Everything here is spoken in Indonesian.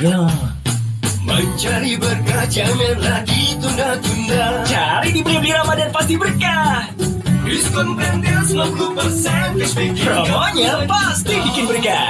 Ya, Mencari berkah jangan lagi tunda-tunda cari di beli-beli Ramadan pasti berkah. Diskon pentil 90% cashback Promonya pasti bikin berkah.